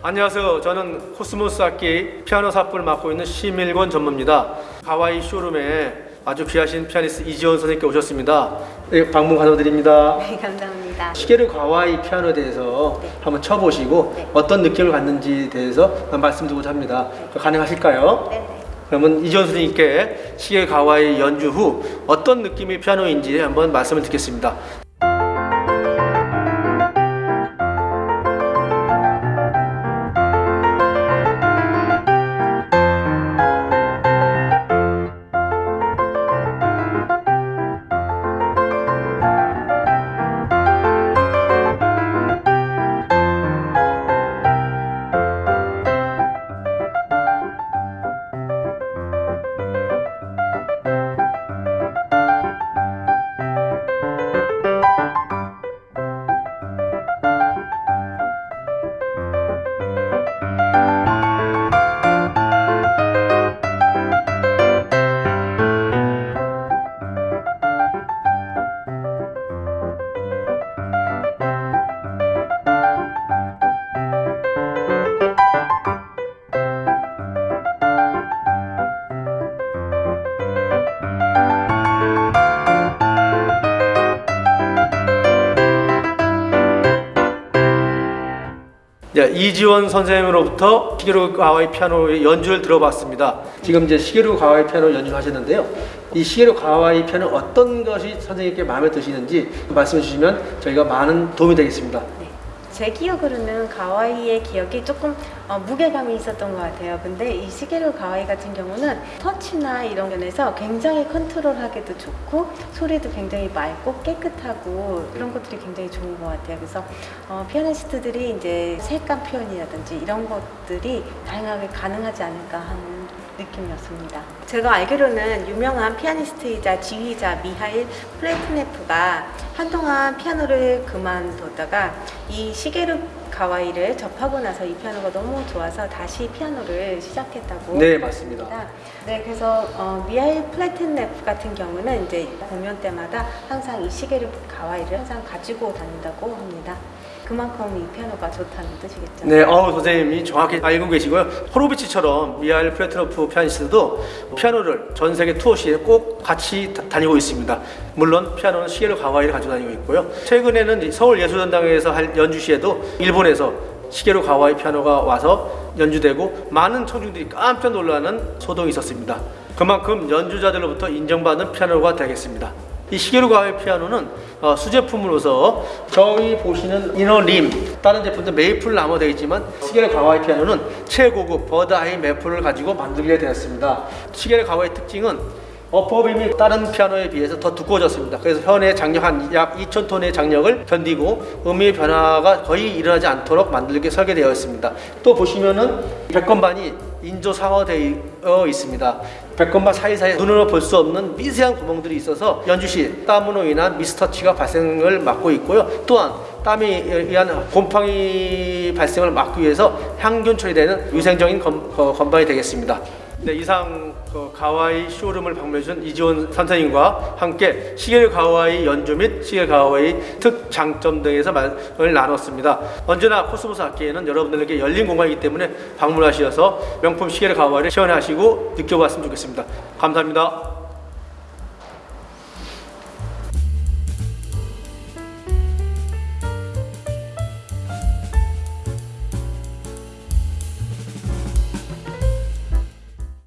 안녕하세요. 저는 코스모스 악기 피아노 사업부를 맡고 있는 심일권 전무입니다. 하와이 showroom에 아주 귀하신 피아니스트 이지원 선생님께서 오셨습니다. 네, 방문 감사드립니다. 네, 감사합니다. 시게르 가와이 피아노에 대해서 한번 쳐보시고 네. 어떤 느낌을 갖는지에 대해서 말씀드리고자 합니다. 가능하실까요? 네, 네. 그러면 이지원 선생님께 시게르 가와이 연주 후 어떤 느낌의 피아노인지 한번 말씀을 듣겠습니다. 이지원 선생님으로부터 시게루 가와이 피아노 연주를 들어봤습니다. 지금 이제 시게루 가와이 피아노 연주를 하셨는데요. 이 시게루 가와이 피아노 어떤 것이 선생님께 마음에 드시는지 말씀해 주시면 저희가 많은 도움이 되겠습니다. 네. 제 기억으로는 가와이의 기억이 조금 어, 무게감이 있었던 것 같아요. 근데 이 시게루 가와이 같은 경우는 터치나 이런 면에서 굉장히 컨트롤하기도 좋고 소리도 굉장히 맑고 깨끗하고 이런 것들이 굉장히 좋은 것 같아요. 그래서 어, 피아니스트들이 이제 색감 표현이라든지 이런 것들이 다양하게 가능하지 않을까 하는 느낌이었습니다. 제가 알기로는 유명한 피아니스트이자 지휘자 미하일 플레트네프가 한동안 피아노를 그만뒀다가 이 시게르 가와이를 접하고 나서 이 피아노가 너무 좋아서 다시 피아노를 시작했다고 네, 맞습니다. 합니다. 네, 그래서 어, 미하일 플레트네프 같은 경우는 이제 공연 때마다 항상 이 시게르 가와이를 항상 가지고 다닌다고 합니다. 그만큼 이 피아노가 좋다는 뜻이겠죠. 네, 어 선생님이 정확히 알고 계시고요. 호로비치처럼 미하일 플레트네프 피아니스트도 피아노를 전 세계 투어 시에 꼭 같이 다, 다니고 있습니다. 물론 피아노는 시게르 가와이를 가지고 다니고 있고요. 최근에는 서울 예술전당에서 할 연주 시에도 일본에 서 시게르 가와이 피아노가 와서 연주되고 많은 청중들이 깜짝 놀라는 소동이 있었습니다. 그만큼 연주자들로부터 인정받는 피아노가 되겠습니다. 이 시게루 가와이 피아노는 어, 수제품으로서 저희 보시는 이너림 다른 제품들 메이플 나무 되어 있지만 시게루 가와이 피아노는 최고급 버드아이 메플을 가지고 만들게 되었습니다. 시게루 가와이 특징은 어퍼빔이 다른 피아노에 비해서 더 두꺼워졌습니다. 그래서 현의 장력 한 약 2,000톤의 장력을 견디고 음의 변화가 거의 일어나지 않도록 만들게 설계되어 있습니다. 또 보시면은 백건반이 인조상어되어 있습니다. 백건반 사이사이에 눈으로 볼 수 없는 미세한 구멍들이 있어서 연주 시 땀으로 인한 미스터치가 발생을 막고 있고요. 또한 땀에 의한 곰팡이 발생을 막기 위해서 향균 처리되는 위생적인 건, 어, 건반이 되겠습니다. 네, 이상 그 가와이 showroom을 방문해준 이지원 선생님과 함께 시게르 가와이 연주 및 시게르 가와이 특장점 등에서 말을 나눴습니다. 언제나 코스모스 악기에는 여러분들에게 열린 공간이기 때문에 방문하셔서 명품 시겔 가와이를 시연하시고 느껴봤으면 좋겠습니다. 감사합니다.